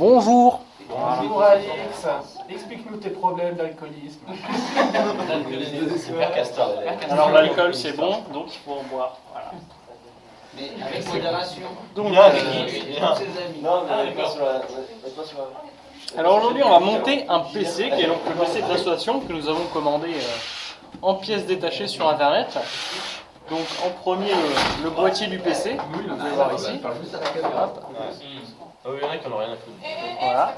Bonjour Bonjour Alix, explique-nous tes problèmes d'alcoolisme. Super castor. Alors l'alcool c'est bon, donc il faut en boire. Voilà. Mais avec modération. Donc, Bien, euh, ses amis. Non, mais pas sur la. pas sur la- alors aujourd'hui on va monter un PC qui est donc le PC de l'association que nous avons commandé euh, en pièces détachées sur internet. Donc en premier le, le boîtier du PC, vous pouvez voir ici. Hop, Ah oui, il y en a qui en ont rien à foutre. voilà.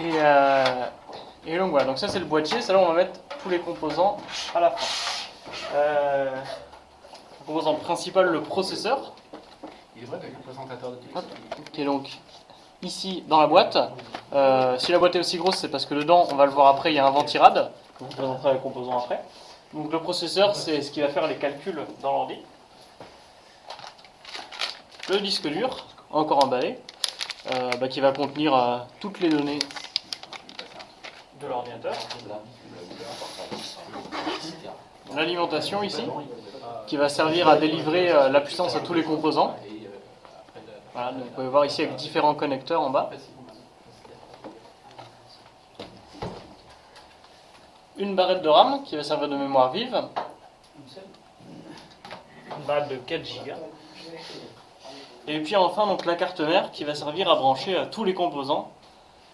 Et, euh, et donc voilà, donc ça c'est le boîtier, ça là on va mettre tous les composants à la fin. Euh, le composant principal, le processeur, Il est vrai avec le présentateur de télé. Hop. qui est donc ici dans la boîte. Euh, si la boîte est aussi grosse, c'est parce que dedans, on va le voir après, il y a un ventirad. Je vous présenterai les composants après. Donc le processeur, c'est ce qui va faire les calculs dans l'ordi. Le disque dur, encore emballé, euh, bah, qui va contenir euh, toutes les données de l'ordinateur. L'alimentation ici, qui va servir à délivrer euh, la puissance à tous les composants. Voilà, donc vous pouvez voir ici avec différents connecteurs en bas. Une barrette de RAM qui va servir de mémoire vive. Une barrette de 4 Go. Et puis enfin donc la carte mère qui va servir à brancher euh, tous les composants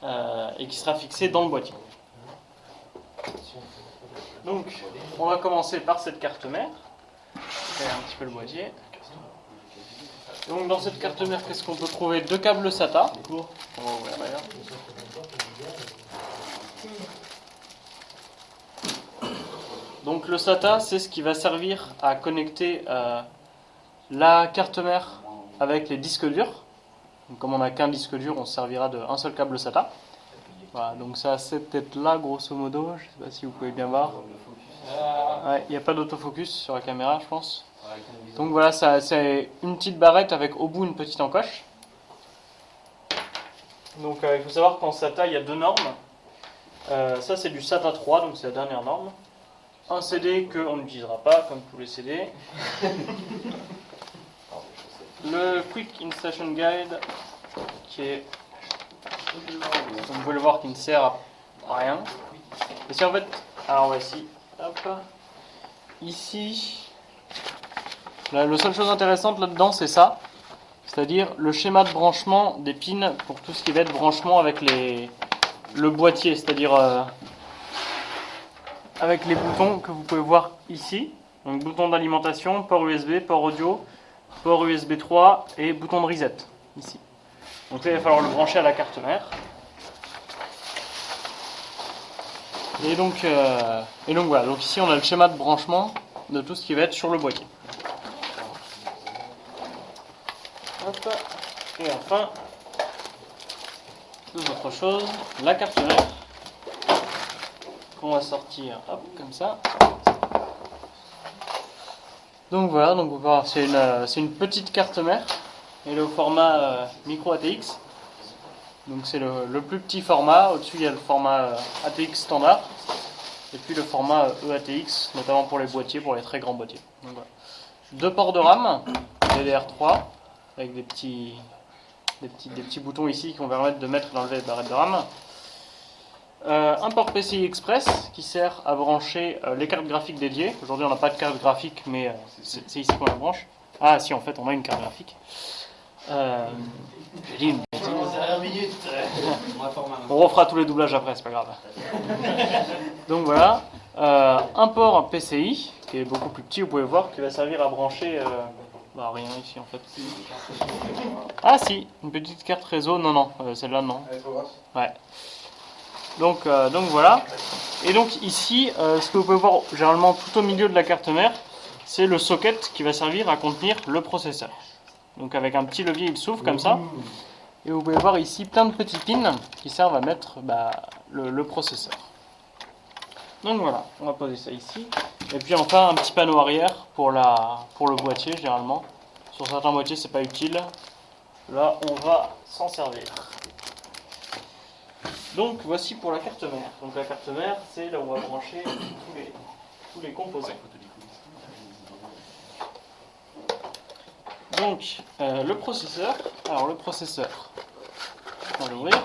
euh, et qui sera fixée dans le boîtier. Donc on va commencer par cette carte mère. Je vais un petit peu le boîtier. Donc dans cette carte mère, qu'est-ce qu'on peut trouver? Deux câbles SATA. On va ouvrir d'ailleurs. Donc le SATA, c'est ce qui va servir à connecter euh, la carte mère avec les disques durs. Donc, comme on n'a qu'un disque dur, on se servira d'un seul câble SATA. Voilà, donc ça a cette tête-là, grosso modo. Je ne sais pas si vous pouvez bien voir. Ouais, Il n'y a pas d'autofocus sur la caméra, je pense. Donc voilà, c'est une petite barrette avec au bout une petite encoche. Donc euh, il faut savoir qu'en SATA, il y a deux normes. Euh, ça, c'est du SATA 3, donc c'est la dernière norme. Un CD qu'on n'utilisera pas, comme tous les CD. Le Quick Installation Guide, qui est, comme vous pouvez le voir, qui ne sert à rien. Et si en fait, alors voici, ici, la, la seule chose intéressante là-dedans, c'est ça. C'est-à-dire le schéma de branchement des pins pour tout ce qui va être branchement avec les, le boîtier, c'est-à-dire euh, avec les boutons que vous pouvez voir ici. Donc bouton d'alimentation, port USB, port audio, port USB 3 et bouton de reset ici. Donc là, il va falloir le brancher à la carte mère. Et donc, euh, et donc voilà, donc ici on a le schéma de branchement de tout ce qui va être sur le boîtier. Et enfin, deux autres choses, la carte mère qu'on va sortir comme ça. Donc voilà, donc euh, c'est une petite carte mère. Elle est au format euh, micro ATX. Donc c'est le, plus petit format. Au-dessus il y a le format euh, ATX standard. Et puis le format EATX, notamment pour les boîtiers, pour les très grands boîtiers. Deux ports de RAM, DDR3, avec des petits, des petits, des petits boutons ici qui vont permettre de mettre et d'enlever les barrettes de RAM. Euh, un port PCI Express qui sert à brancher euh, les cartes graphiques dédiées. Aujourd'hui on n'a pas de carte graphique, mais euh, c'est ici qu'on la branche. Ah si, en fait on a une carte graphique. Euh, J'ai dit une bêtise. Dernière minute. On refera tous les doublages après, c'est pas grave. Donc voilà, Euh, un port PCI qui est beaucoup plus petit, vous pouvez voir, qui va servir à brancher. euh, Bah rien ici en fait. Ah si, une petite carte réseau, non non, euh, celle-là non. Ouais. Donc, euh, donc voilà. Et donc ici, euh, ce que vous pouvez voir généralement tout au milieu de la carte mère, c'est le socket qui va servir à contenir le processeur. Donc avec un petit levier, il s'ouvre comme ça. Et vous pouvez voir ici plein de petits pins qui servent à mettre bah, le, le processeur. Donc voilà, on va poser ça ici. Et puis enfin un petit panneau arrière pour, la, pour le boîtier généralement. Sur certains boîtiers c'est pas utile. Là on va s'en servir. Donc voici pour la carte mère. Donc la carte mère c'est là où on va brancher tous les, composants. Donc euh, le processeur. Alors le processeur. On va l'ouvrir.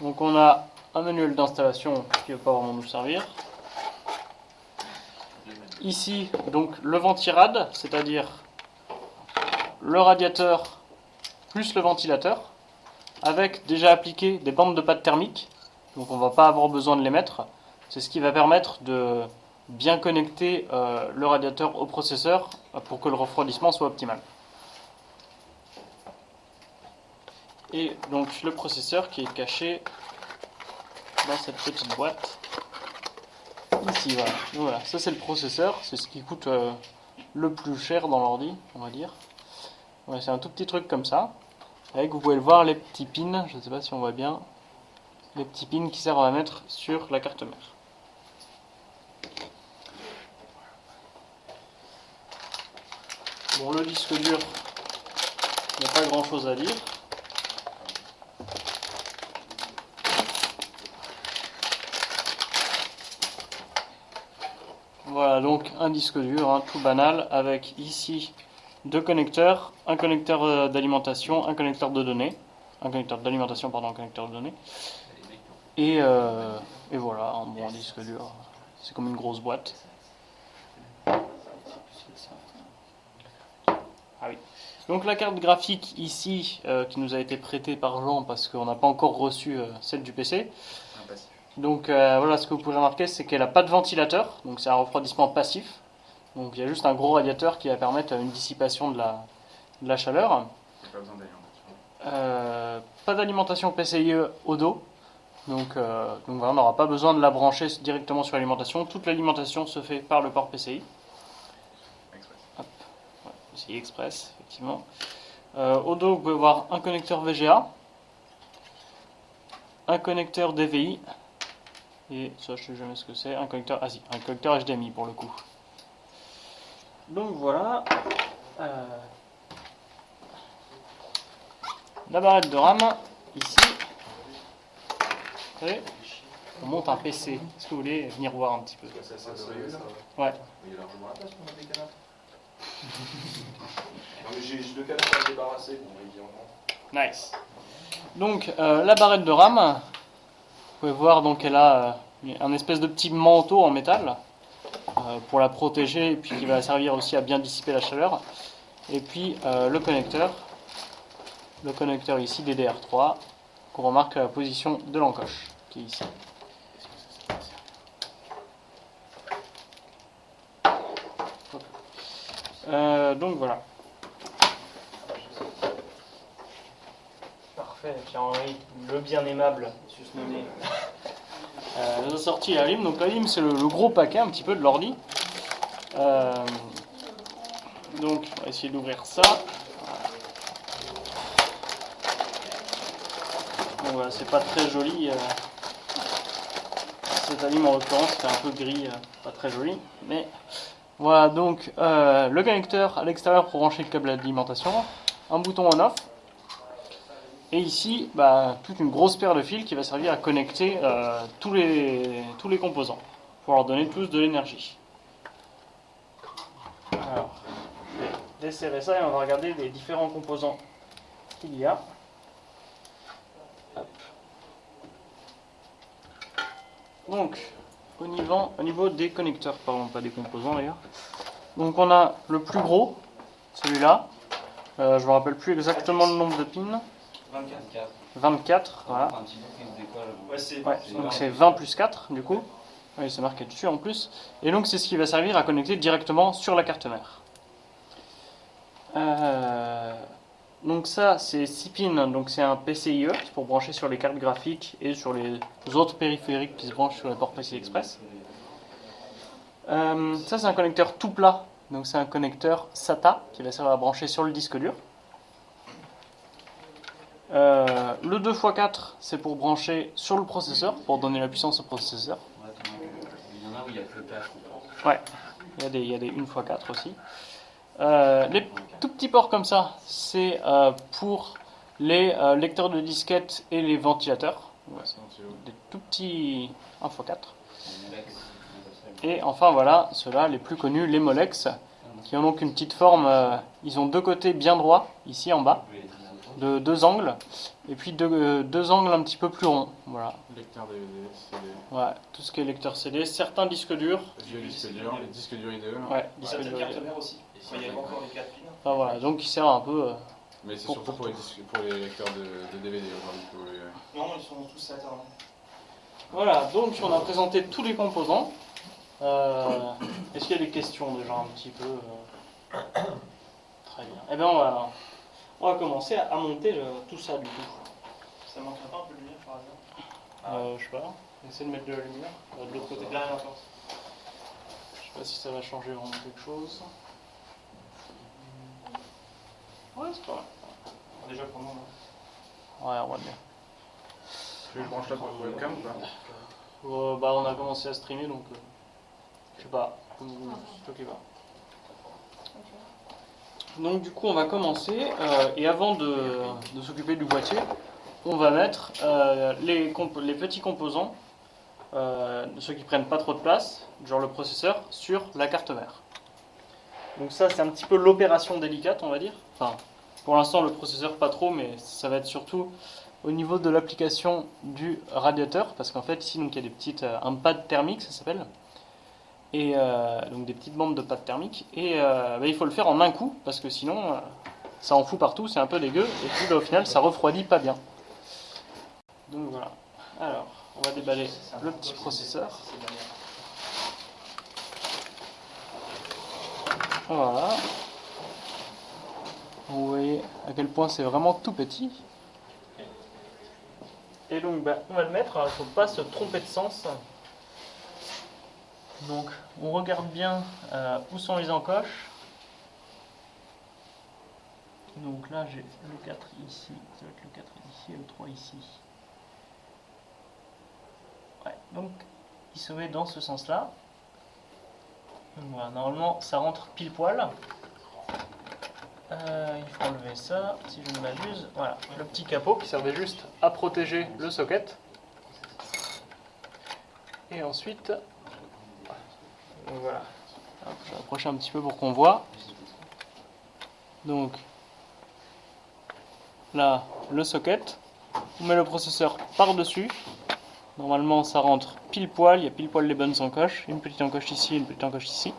Donc on a un manuel d'installation qui ne va pas vraiment nous servir. Ici, donc le ventirad, c'est-à-dire le radiateur plus le ventilateur, avec déjà appliqué des bandes de pâte thermique. Donc on ne va pas avoir besoin de les mettre. C'est ce qui va permettre de bien connecter euh, le radiateur au processeur pour que le refroidissement soit optimal. Et donc le processeur qui est caché dans cette petite boîte. Ici, voilà. voilà. Ça c'est le processeur, c'est ce qui coûte euh, le plus cher dans l'ordi, on va dire. c'est un tout petit truc comme ça. Avec, vous pouvez le voir, les petits pins, je ne sais pas si on voit bien, les petits pins qui servent à mettre sur la carte mère. Bon, le disque dur, il n'y a pas grand chose à dire. Voilà donc un disque dur, hein, tout banal, avec ici deux connecteurs, un connecteur euh, d'alimentation, un connecteur de données, un connecteur d'alimentation, pardon, un connecteur de données, et, euh, et voilà, un bon disque dur, c'est comme une grosse boîte. Ah oui. Donc la carte graphique ici, euh, qui nous a été prêtée par Jean parce qu'on n'a pas encore reçu celle du PC, donc voilà, ce que vous pouvez remarquer, c'est qu'elle n'a pas de ventilateur, donc c'est un refroidissement passif. Donc il y a juste un gros radiateur qui va permettre une dissipation de la, de la chaleur. Pas besoin d'alimentation. pas d'alimentation PCIe au dos. Donc, euh, donc voilà, on n'aura pas besoin de la brancher directement sur l'alimentation. Toute l'alimentation se fait par le port PCI. Express. PCI Express, effectivement. Euh, au dos, vous pouvez voir un connecteur VGA, un connecteur DVI, et ça, je sais jamais ce que c'est. Un connecteur, ah si, un connecteur HDMI pour le coup. Donc voilà. Euh, la barrette de RAM, ici. Vous savez, on monte un PC. Est-ce que vous voulez venir voir un petit peu? Ouais. Il y a largement la place pour mettre des canapes. non mais j'ai deux canapes à débarrasser. Nice. Donc euh, la barrette de RAM, vous pouvez voir donc elle a euh, un espèce de petit manteau en métal pour la protéger et puis qui va servir aussi à bien dissiper la chaleur. Et puis euh, le connecteur, le connecteur ici DDR3 qu'on remarque à la position de l'encoche qui est ici. donc voilà. Parfait, Pierre-Henri, le bien aimable, susnommé. Euh, la sortie la LIM. Donc la LIM, c'est le, gros paquet un petit peu de l'ordi. Euh, donc, on va essayer d'ouvrir ça. Bon, voilà, c'est pas très joli. Euh, cette alim en l'occurrence, c'est un peu gris, pas très joli. Mais voilà, donc le connecteur à l'extérieur pour brancher le câble d'alimentation. Un bouton on-off. Et ici, bah, toute une grosse paire de fils qui va servir à connecter euh, tous, les, tous les composants, pour leur donner tous de l'énergie. Alors, je vais desserrer ça et on va regarder les différents composants qu'il y a. Donc, au niveau, au niveau des connecteurs, pardon, pas des composants d'ailleurs. Donc on a le plus gros, celui-là. Euh, je ne me rappelle plus exactement le nombre de pins. 24. 24, voilà. donc c'est 20 plus 4 du coup. Oui, c'est marqué dessus en plus. Et donc c'est ce qui va servir à connecter directement sur la carte mère. Euh, donc ça c'est 6 pins, donc c'est un PCIe pour brancher sur les cartes graphiques et sur les autres périphériques qui se branchent sur les ports PCI Express. Euh, ça c'est un connecteur tout plat, donc c'est un connecteur SATA qui va servir à brancher sur le disque dur. Euh, le 2x4, c'est pour brancher sur le processeur, pour donner la puissance au processeur. Il y en a où il y a que le PH, Ouais, il y a des, il y a des 1x4 aussi. Euh, les tout petits ports comme ça, c'est euh, pour les lecteurs de disquettes et les ventilateurs. des tout petits 1x4. Et enfin voilà, ceux-là, les plus connus, les Molex, qui ont donc une petite forme, ils ont deux côtés bien droits, ici en bas de deux angles, et puis deux, euh, deux angles un petit peu plus ronds. Voilà. Lecteur DVD, CD, Ouais, tout ce qui est lecteur CD, certains disques durs. vieux disque dur, les disques durs IDE. Ouais, Il y disques durs. carte mère aussi. Il n'y a pas encore les 4 pins. Enfin voilà, donc qui sert un peu. euh, Mais c'est surtout pour les, disques- pour les lecteurs de, de DVD aujourd'hui. voulez. Non, ils sont tous alternants. Voilà, donc on a présenté tous les composants. Euh, Est-ce qu'il y a des questions déjà un petit peu euh, Très bien. Eh bien, on va, on va commencer à, à monter le- tout ça du coup. Ça manquerait pas un peu de lumière par hasard? Euh, je sais pas, essayer de mettre de la lumière euh, de l'autre côté. Derrière la porte. Je sais pas si ça va changer vraiment quelque chose. Ouais, c'est pas mal. Déjà pour moi. Ouais, on va bien. Tu veux que je branche là pour le webcam ou pas? Euh, bah, on a commencé à streamer donc. euh, je sais pas, comme toi qui va. Donc, du coup, on va commencer. euh, et avant de, s'occuper du boîtier, on va mettre euh, les, petits composants, euh, ceux qui prennent pas trop de place, genre le processeur, sur la carte mère. Donc, ça, c'est un petit peu l'opération délicate, on va dire. Enfin, pour l'instant, le processeur, pas trop, mais ça va être surtout au niveau de l'application du radiateur, parce qu'en fait ici donc il y a des petites un pad thermique ça s'appelle, et euh, donc des petites bandes de pad thermique, et euh, bah, il faut le faire en un coup parce que sinon euh, ça en fout partout, c'est un peu dégueu, et puis bah, au final ça refroidit pas bien. Donc voilà. Alors on va déballer le petit processeur. Voilà. Vous voyez à quel point c'est vraiment tout petit. Et donc, bah, on va le mettre, il ne faut pas se tromper de sens. Donc, on regarde bien euh, où sont les encoches. Donc là, j'ai le 4 ici, ça va être le 4 ici et le 3 ici. Ouais, donc, il se met dans ce sens-là. Donc Voilà, normalement, ça rentre pile poil. Euh, il faut enlever ça, si je ne m'abuse. Voilà, le petit capot qui servait juste à protéger le socket. Et ensuite, voilà. Je vais approcher un petit peu pour qu'on voit. Donc, là, le socket. On met le processeur par-dessus. Normalement, ça rentre pile poil. Il y a pile poil les bonnes encoches. Une petite encoche ici, une petite encoche ici.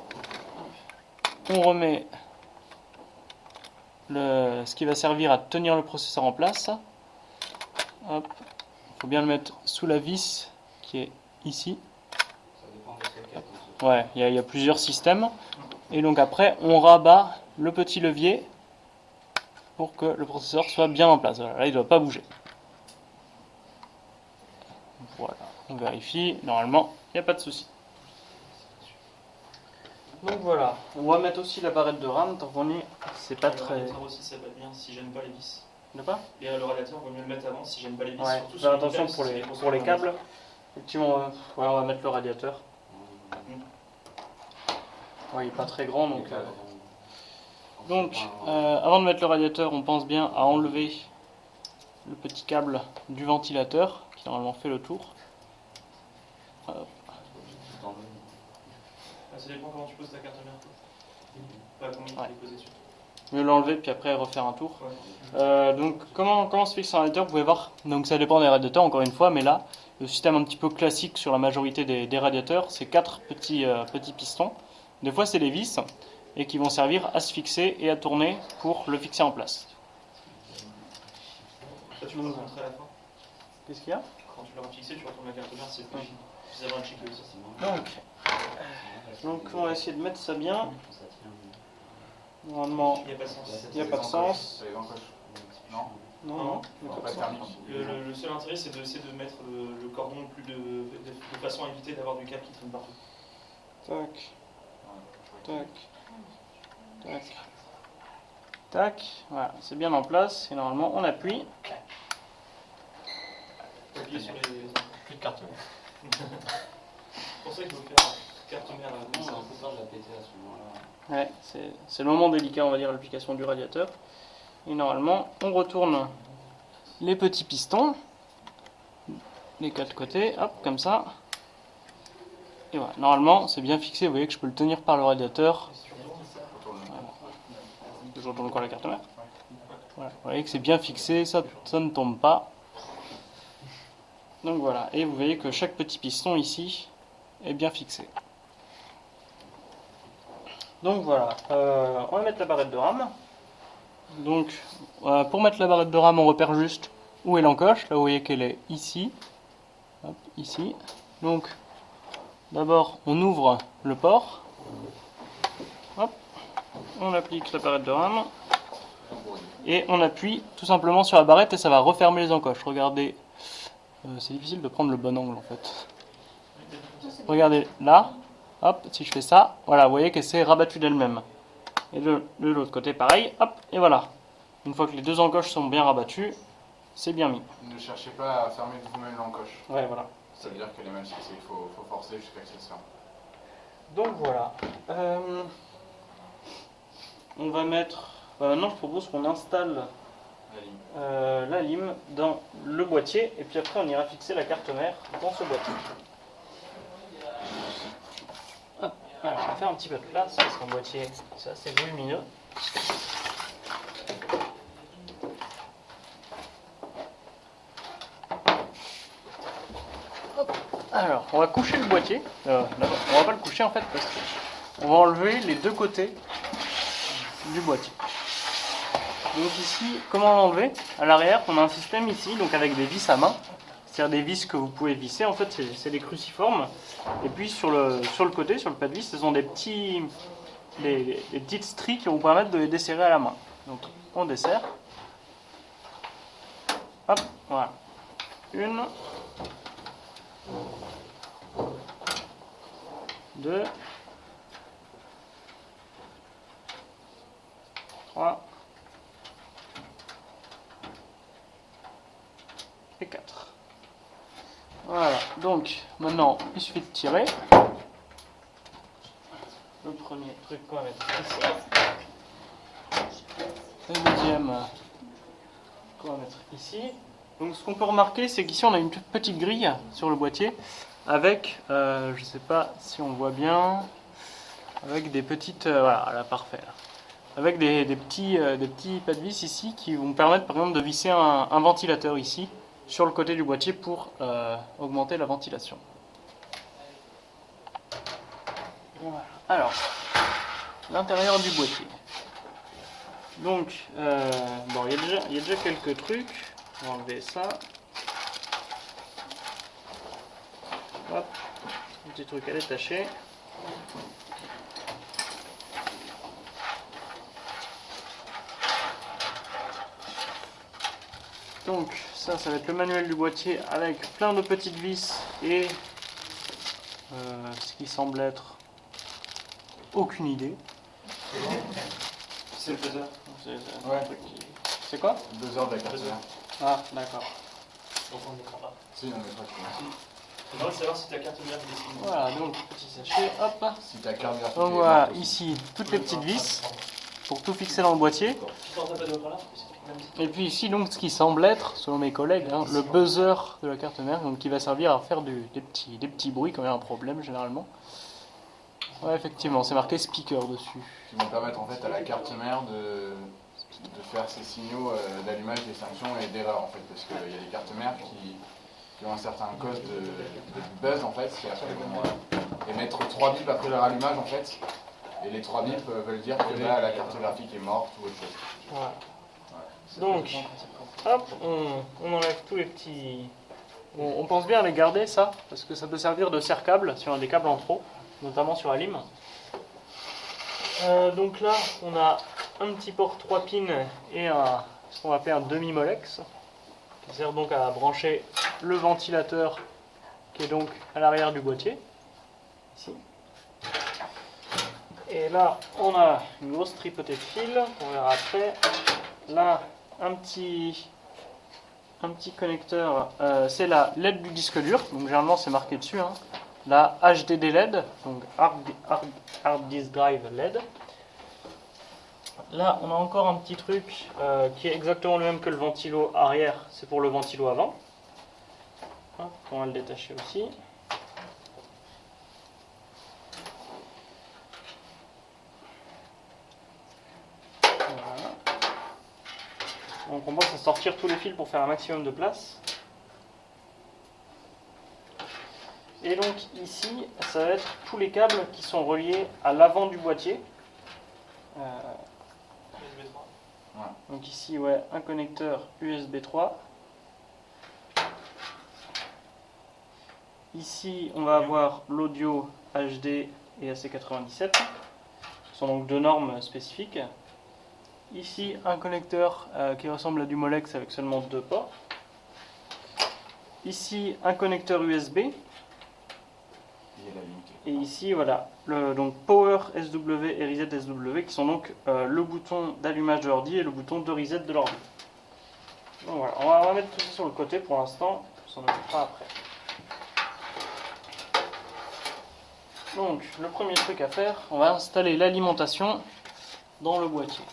On remet ce qui va servir à tenir le processeur en place. Il faut bien le mettre sous la vis qui est ici. Ouais, il y, a- il y a plusieurs systèmes. Et donc après, on rabat le petit levier pour que le processeur soit bien en place. Voilà, là, il ne doit pas bouger. Voilà, on vérifie. Normalement, il n'y a pas de souci. Donc voilà, on va mettre aussi la barrette de RAM tant qu'on est. C'est pas Le très. radiateur aussi, ça va bien si j'aime pas les vis. De pas? Et le radiateur, vaut mieux le mettre avant si j'aime pas les vis. Ouais, surtout faire attention pour les, pour les câbles. Effectivement, on va mettre le radiateur. Ouais, il est pas très grand donc. euh, Donc, euh, avant de mettre le radiateur, on pense bien à enlever le petit câble du ventilateur qui normalement fait le tour. Ah, Ça dépend comment tu poses ta carte mère. Pas combien Ouais. Mieux l'enlever puis après refaire un tour. Ouais. Euh, donc comment, comment se fixe un radiateur Vous pouvez voir, donc ça dépend des radiateurs encore une fois, mais là, le système un petit peu classique sur la majorité des, des radiateurs, c'est quatre petits, euh, petits pistons. Des fois c'est des vis et qui vont servir à se fixer et à tourner pour le fixer en place. Ça, tu peux le rentrer à la fin. Qu'est-ce qu'il y a? Quand tu l'auras fixé, tu retournes la carte mère, c'est plus suffisamment un chic aussi. donc, donc on va essayer de mettre ça bien. Normalement, Il n'y a pas de sens. il n'y a pas de sens. C'est les encoches. Non Non, non, pas de. Le, le- le seul intérêt, c'est d'essayer de mettre le, le cordon le plus de, de, de façon à éviter d'avoir du câble qui traîne partout. Tac, tac, tac, tac. Voilà, c'est bien en place et normalement on appuie. Appuyer sur les. Plus de carte mère. C'est pour ça qu'il faut faire carte mère à Non, vis. c'est un peu peur de la péter à ce moment-là. Ouais, c'est c'est le moment délicat, on va dire, l'application du radiateur. Et normalement, on retourne les petits pistons, les quatre côtés, hop, comme ça. Et voilà, normalement, c'est bien fixé, vous voyez que je peux le tenir par le radiateur. Je encore la carte mère. Vous voyez que c'est bien fixé, ça, ça ne tombe pas. Donc voilà, et vous voyez que chaque petit piston ici est bien fixé. Donc voilà, euh, on va mettre la barrette de rame. Donc euh, pour mettre la barrette de rame, on repère juste où est l'encoche. Là vous voyez qu'elle est ici. Hop, ici. Donc d'abord on ouvre le port. Hop, on applique la barrette de rame. Et on appuie tout simplement sur la barrette et ça va refermer les encoches. Regardez, euh, c'est difficile de prendre le bon angle en fait. Regardez là, hop, si je fais ça, voilà, vous voyez qu'elle s'est rabattue d'elle-même. Et de, de l'autre côté pareil, hop, et voilà. Une fois que les deux encoches sont bien rabattues, c'est bien mis. Ne cherchez pas à fermer vous-même l'encoche. Ouais, voilà. Ça veut dire qu'elle est mal fixée, il faut, faut forcer jusqu'à ce se ferme. Donc voilà. Euh, on va mettre. bah, maintenant, je propose qu'on installe La euh, la lime dans le boîtier et puis après on ira fixer la carte mère dans ce boîtier. Hop. Alors, on va faire un petit peu de place parce qu'un boîtier c'est assez volumineux. Hop. Alors, on va coucher le boîtier. Euh, on va pas le coucher en fait parce qu'on va enlever les deux côtés du boîtier. Donc ici, comment l'enlever? À l'arrière, on a un système ici, donc avec des vis à main. C'est-à-dire des vis que vous pouvez visser, en fait, c'est- des cruciformes. Et puis sur le, côté, sur le pas de vis, ce sont des, petits, des petites stries qui vont vous permettre de les desserrer à la main. Donc on desserre. Hop, voilà. Une. Deux. Trois. et 4. Voilà, donc maintenant il suffit de tirer. Le premier truc qu'on va mettre ici. Le deuxième qu'on va mettre ici. Donc ce qu'on peut remarquer, c'est qu'ici on a une petite grille sur le boîtier avec, euh, je sais pas si on voit bien, avec des petites, euh, voilà, là parfait. Avec des, des petits, euh, des petits pas de vis ici qui vont permettre par exemple de visser un, ventilateur ici sur le côté du boîtier pour augmenter la ventilation. Voilà. Alors, l'intérieur du boîtier. Donc, bon, il y, y a déjà quelques trucs. On va enlever ça. Hop, un petit truc à détacher. Donc ça, ça va être le manuel du boîtier avec plein de petites vis et euh, ce qui semble être aucune idée. C'est le buzzer. C'est Ouais. qui- quoi? Deux heures mère. Ah, d'accord. Donc on ne mettra pas. On mettra que J'aimerais savoir si ta carte mère est dessinée. Voilà, donc petit sachet, hop. Si ta carte mère Donc voilà, ici, toutes les petites vis pour tout fixer dans le boîtier. Et puis ici, donc, ce qui semble être, selon mes collègues, hein, le buzzer de la carte mère, donc qui va servir à faire du- des, petits, des petits bruits quand il y a un problème, généralement. Ouais, effectivement, c'est marqué speaker dessus. Qui vont permettre en fait à la carte mère de, de faire ces signaux euh, d'allumage, d'extinction et d'erreur en fait. Parce qu'il y a des cartes mères qui, qui ont un certain code de, buzz en fait, euh, émettre trois bips après leur allumage en fait. Et les trois bips euh, veulent dire que là la carte graphique est morte ou autre chose. Voilà. Donc, hop, on, enlève tous les petits. On, pense bien à les garder, ça, parce que ça peut servir de serre-câble si on a des câbles en trop, notamment sur la lime. Euh, donc là, on a un petit port 3 pins et un, ce qu'on va appeler un demi-molex, sert donc à brancher le ventilateur qui est donc à l'arrière du boîtier, ici. Et là, on a une grosse tripotée de fils, qu'on verra après. Là, un petit, un petit connecteur, euh, c'est la LED du disque dur, donc généralement c'est marqué dessus. hein. La HDD LED, donc Hard, Hard- Hard Disk Drive LED. Là, on a encore un petit truc euh, qui est exactement le même que le ventilo arrière, c'est pour le ventilo avant. On va le détacher aussi. Donc on pense à sortir tous les fils pour faire un maximum de place. Et donc ici, ça va être tous les câbles qui sont reliés à l'avant du boîtier. Euh, 3. donc ici, un connecteur USB 3. Ici, on va avoir l'audio HD et AC97, qui sont donc deux normes spécifiques. Ici, un connecteur euh, qui ressemble à du Molex avec seulement deux ports. Ici, un connecteur USB. Il y a la limite. Et ici, voilà, le, donc Power SW et Reset SW, qui sont donc euh, le bouton d'allumage de l'ordi et le bouton de reset de l'ordi. Donc voilà, on va, mettre tout ça sur le côté pour l'instant, on s'en occupera après. Donc, le premier truc à faire, on va installer l'alimentation dans le boîtier.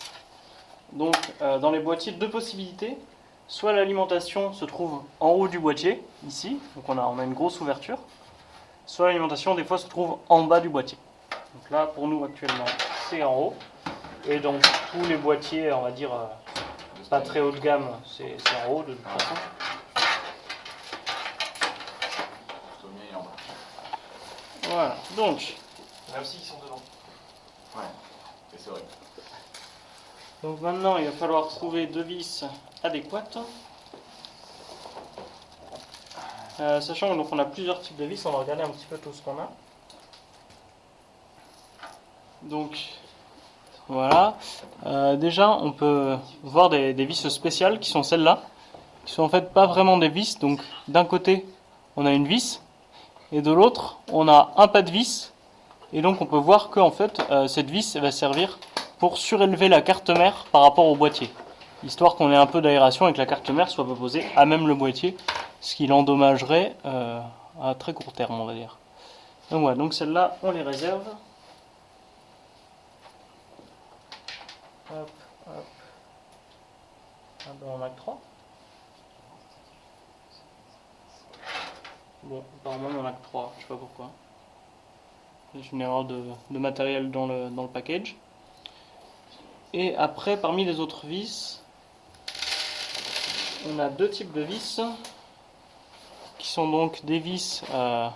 Donc, euh, dans les boîtiers, deux possibilités. Soit l'alimentation se trouve en haut du boîtier, ici, donc on a, on a une grosse ouverture. Soit l'alimentation, des fois, se trouve en bas du boîtier. Donc là, pour nous, actuellement, c'est en haut. Et donc, tous les boîtiers, on va dire, euh, pas très haut de gamme, c'est en haut de toute façon. Voilà, donc, Même s'ils sont dedans. Ouais, c'est vrai. donc maintenant, il va falloir trouver deux vis adéquates. Euh, sachant qu'on a plusieurs types de vis, on va regarder un petit peu tout ce qu'on a. Donc, voilà. Euh, déjà, on peut voir des, vis spéciales qui sont celles-là, qui sont en fait pas vraiment des vis. Donc, d'un côté, on a une vis, et de l'autre, on a un pas de vis. Et donc, on peut voir que en fait, euh, cette vis va servir pour surélever la carte mère par rapport au boîtier, histoire qu'on ait un peu d'aération et que la carte mère soit posée à même le boîtier, ce qui l'endommagerait euh, à très court terme, on va dire. Donc voilà, donc celles-là, on les réserve. Hop, hop. Ah ben, on a que 3. Bon, apparemment on en a que 3, je sais pas pourquoi. C'est une erreur de, de matériel dans le, dans le package. Et après, parmi les autres vis, on a deux types de vis qui sont donc des vis euh,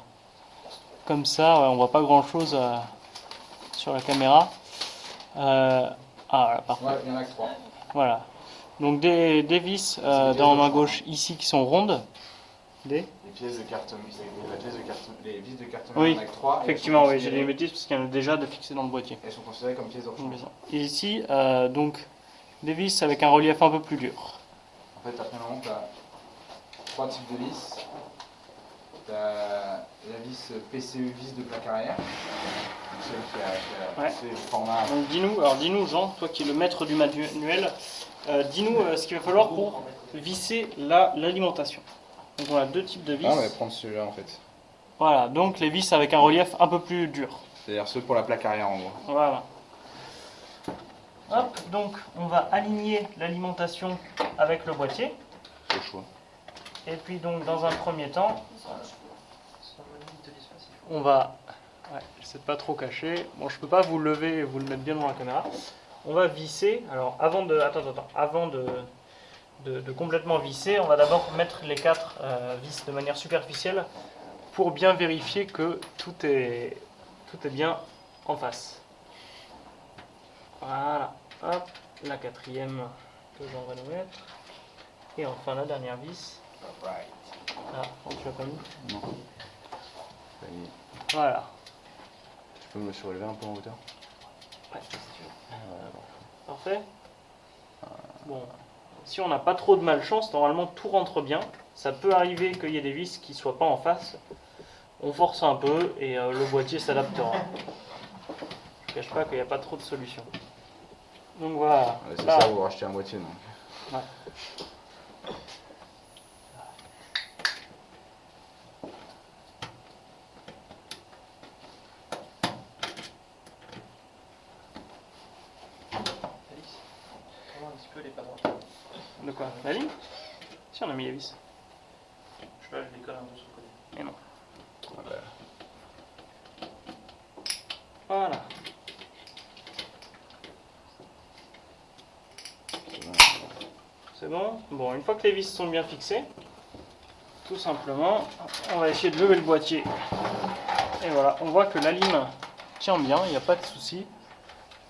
comme ça. On voit pas grand chose sur la caméra. Euh, ah, par contre. Ouais, il y en a que trois. Voilà. Donc des, des vis euh, des dans ma autres. gauche ici qui sont rondes. Des Les pièces de la les vis de carte Oui, en a que trois. et elles Effectivement, sont oui, j'ai dit une considérées- bêtise parce qu'il y en a déjà de fixés dans le boîtier. Elles sont considérées comme pièces rechange. Et ici, euh, donc, des vis avec un relief un peu plus dur. En fait, après tu as trois types de vis. Tu as la vis PCE vis de plaque arrière, donc celle qui a, qui a Ouais. poussé le format. Donc dis-nous, alors dis-nous Jean, toi qui es le maître du manuel, euh, dis-nous euh, ce qu'il va falloir pour visser la- l'alimentation. Donc on a deux types de vis. Ah, on va prendre celui-là en fait. Voilà, donc les vis avec un relief un peu plus dur. C'est-à-dire ceux pour la plaque arrière en gros. Voilà. Hop, donc on va aligner l'alimentation avec le boîtier. C'est le choix. Et puis donc dans un premier temps, on va... Ouais, de pas trop cacher. Bon, je peux pas vous lever et vous le mettre bien devant la caméra. On va visser. Alors avant de... Attends, attends. Avant de complètement visser, on va d'abord mettre les quatre euh, vis de manière superficielle pour bien vérifier que tout est, tout est bien en face. Voilà. Hop, la quatrième que j'en vais nous mettre. Et enfin la dernière vis. Ah, tu l'as pas mis Non. Voilà. Tu peux me surélever un peu en hauteur Ouais, si tu veux. Parfait. Bon, si on n'a pas trop de malchance, normalement tout rentre bien. Ça peut arriver qu'il y ait des vis qui soient pas en face. On force un peu et euh, le boîtier s'adaptera. Je cache pas qu'il n'y a pas trop de solutions. Donc voilà. Ouais, C'est ça, vous rachetez un boîtier donc. Alix, comment un petit peu les pas droits De quoi La ligne Si on a mis les vis. Je sais pas, je décolle un peu sur le côté. Et non. Ah bah, Voilà. c'est bon. C'est bon. Bon, une fois que les vis sont bien fixées, tout simplement, on va essayer de lever le boîtier. Et voilà, on voit que la lime tient bien, il n'y a pas de souci.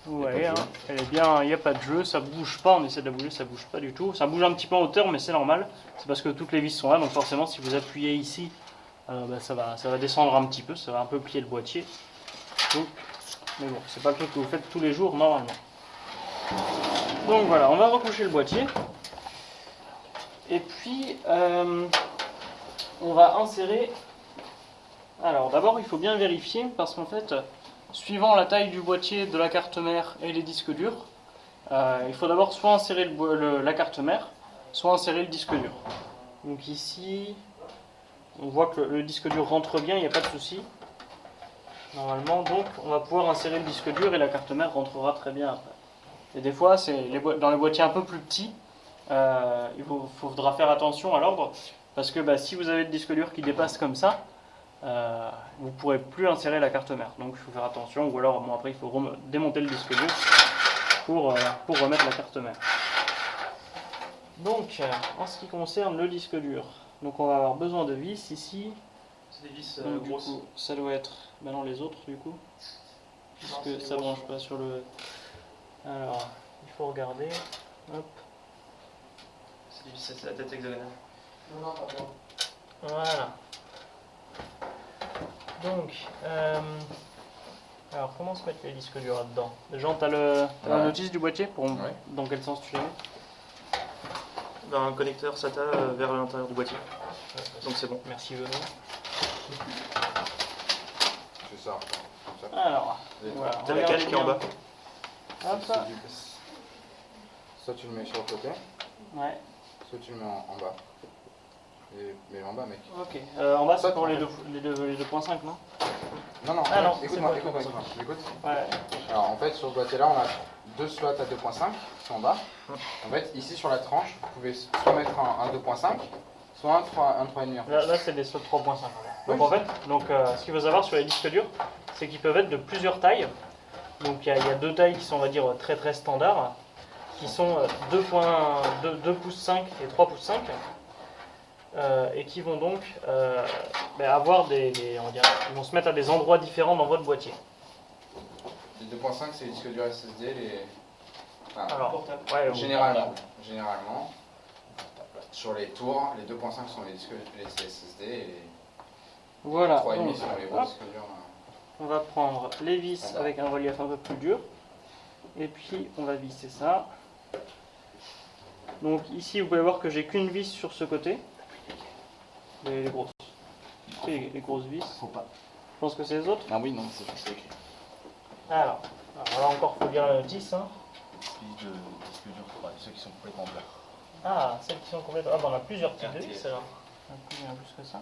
Vous voyez, hein, elle est bien, il n'y a pas de jeu, ça bouge pas, on essaie de la bouger, ça bouge pas du tout. Ça bouge un petit peu en hauteur, mais c'est normal. C'est parce que toutes les vis sont là, donc forcément, si vous appuyez ici, euh, bah, ça, va, ça va descendre un petit peu, ça va un peu plier le boîtier. Donc, mais bon, c'est pas le truc que vous faites tous les jours normalement. Donc voilà, on va recoucher le boîtier. Et puis, euh, on va insérer... Alors d'abord, il faut bien vérifier, parce qu'en fait, suivant la taille du boîtier, de la carte mère et les disques durs, euh, il faut d'abord soit insérer la carte mère, soit insérer le disque dur. Donc ici, on voit que le, disque dur rentre bien, il n'y a pas de souci. Normalement, donc, on va pouvoir insérer le disque dur et la carte mère rentrera très bien après. Et des fois, dans les boîtiers un peu plus petits, euh, il faudra faire attention à l'ordre, parce que bah, si vous avez le disque dur qui dépasse comme ça, euh, vous ne pourrez plus insérer la carte mère. Donc il faut faire attention, ou alors bon, après il faut démonter le disque dur pour, euh, pour remettre la carte mère. Donc, euh, en ce qui concerne le disque dur, donc on va avoir besoin de vis ici. C'est des vis euh, Donc, grosses. coup, ça doit être maintenant les autres du coup, puisque ça grosses. branche pas sur le. Alors, il faut regarder. Hop, C'est des vis, c'est la tête hexagonale. voilà. Donc, euh, alors comment se mettre les disques durs là-dedans? Jean, t'as le, t'as la notice du boîtier pour Ouais. dans quel sens tu les mets D'un connecteur SATA euh, vers l'intérieur du boîtier. Donc c'est bon. Merci Benoît. C'est ça. Alors, voilà. T'as la cale qui est en bas. Hop, Soit tu le mets sur le côté, ouais, soit tu le mets en, en bas. Et, mais en bas, mec. ok. Euh, en bas, c'est pour les 2.5, les deux, les 2.5, non? Non, non, Ah non, écoute-moi, écoute-moi, m'écoutes Ouais. Alors en fait, sur ce boîtier-là, on a deux slots à 2.5 qui sont en bas. En fait, ici sur la tranche, vous pouvez soit mettre un, un 2.5, soit un 3, un 3,5 en fait. Là, là, c'est des slots 3.5. Donc Oui. en fait, donc, euh, ce qu'il faut savoir sur les disques durs, c'est qu'ils peuvent être de plusieurs tailles. Donc il y, y a deux tailles qui sont, on va dire, très très standards, qui sont euh, 2, points- 2, 2 pouces 5 et 3 pouces 5, euh, et qui vont donc euh, ben, avoir des, des- on va dire, ils vont se mettre à des endroits différents dans votre boîtier. Les 2.5, c'est les disques durs SSD, les... enfin, Alors, ouais, généralement, généralement, sur les tours, les 2.5 sont les disques les SSD et les Voilà. 3,5 donc, sont les gros hop. disques durs. euh. On va prendre les vis avec un relief un peu plus dur. Et puis on va visser ça. Donc ici vous pouvez voir que j'ai qu'une vis sur ce côté. Les, les grosses. Les, les grosses vis. Faut pas. Je pense que c'est les autres. Ah oui, non, c'est écrit. Alors, alors là encore faut lire la notice. Hein. Disque de disque dur, ouais, ceux qui sont complètement plats. Ah, celles qui sont complètes. Ah bah on a plusieurs types de vis alors. Un peu bien plus que ça.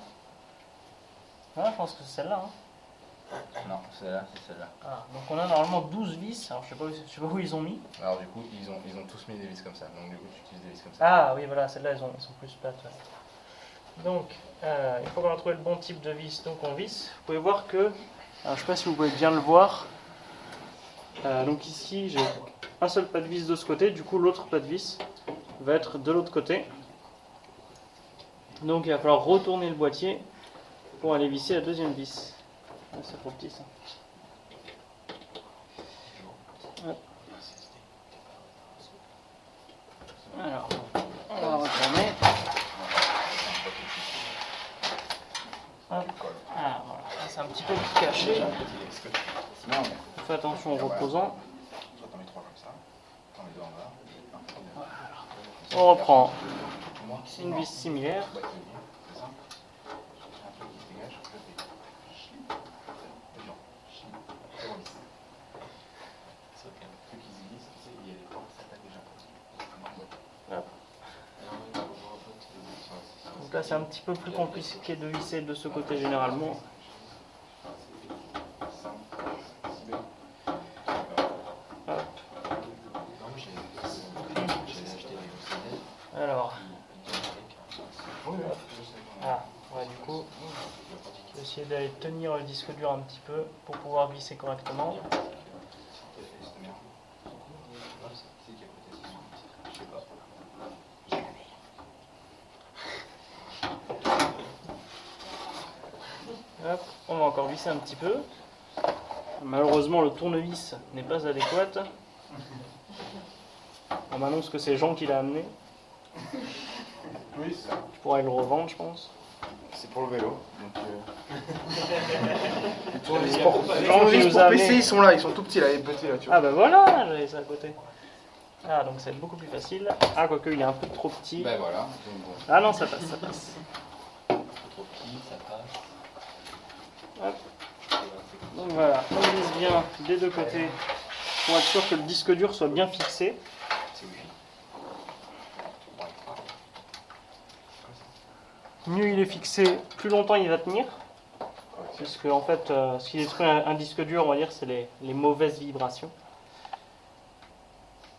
Ah, je pense que c'est celle-là. Hein. Non, celle-là, c'est celle-là. Ah, donc on a normalement 12 vis. Alors je sais pas où, je sais pas où ils ont mis. Alors du coup, ils ont, ils ont tous mis des vis comme ça. Donc du coup, tu utilises des vis comme ça. Ah oui, voilà, celles-là, elles, elles sont plus plates. ouais. Donc, euh, une fois qu'on a trouvé le bon type de vis, donc on visse. Vous pouvez voir que, alors, je ne sais pas si vous pouvez bien le voir. Euh, donc ici, j'ai un seul pas de vis de ce côté, du coup l'autre pas de vis va être de l'autre côté. Donc il va falloir retourner le boîtier pour aller visser la deuxième vis. Ah, c'est trop petit ça. Alors, qui se glisse, tu sais, il y a des portes, ça tape déjà. Hop. Donc là, c'est un petit peu plus compliqué de visser de ce côté généralement. tenir le disque dur un petit peu pour pouvoir glisser correctement. Hop, on va encore glisser un petit peu. Malheureusement, le tournevis n'est pas adéquat. On m'annonce que c'est Jean qui l'a amené. Oui, ça. Je pourrais le revendre, je pense. C'est pour le vélo. Euh, pour- PC, ils sont là, ils sont tout petits là, les petits là, tu vois. Ah bah voilà, j'avais ça à côté. Ah donc c'est beaucoup plus facile. Ah quoique il est un peu trop petit. Ben voilà. donc bon. Ah non ça passe, ça passe. Trop petit, ça passe. Donc voilà, on vise bien des deux côtés pour être sûr que le disque dur soit bien fixé. Mieux il est fixé, plus longtemps il va tenir. Puisque en fait, euh, ce qui détruit un, disque dur, on va dire, c'est les, mauvaises vibrations.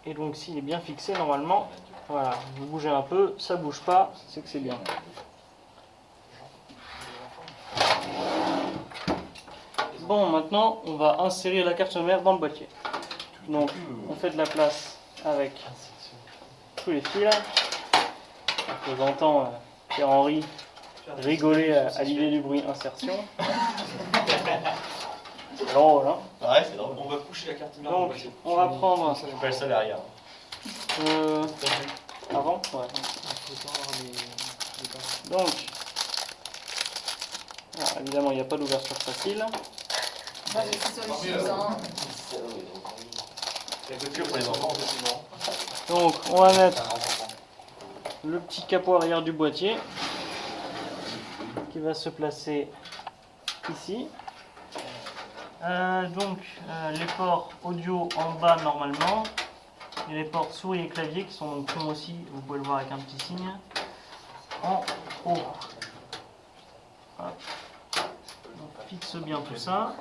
Et donc s'il est bien fixé, normalement, voilà, vous bougez un peu, ça bouge pas, c'est que c'est bien. Bon, maintenant, on va insérer la carte mère dans le boîtier. Donc, on fait de la place avec tous les fils. Donc, J'entends euh, Pierre-Henri rigoler à, à l'idée du bruit insertion. C'est drôle, hein Ouais, c'est drôle. On va coucher la carte mère Donc, on va prendre... Je pas le seul derrière. euh, avant Ouais. Donc, alors, évidemment, il n'y a pas d'ouverture facile. Moi, sur les hein. La voiture pour les enfants, effectivement. Donc, on va mettre le petit capot arrière du boîtier qui va se placer ici. Euh, donc, euh, les ports audio en bas normalement et les ports souris et clavier qui sont donc aussi, vous pouvez le voir avec un petit signe, en haut. Hop. On fixe bien tout ça.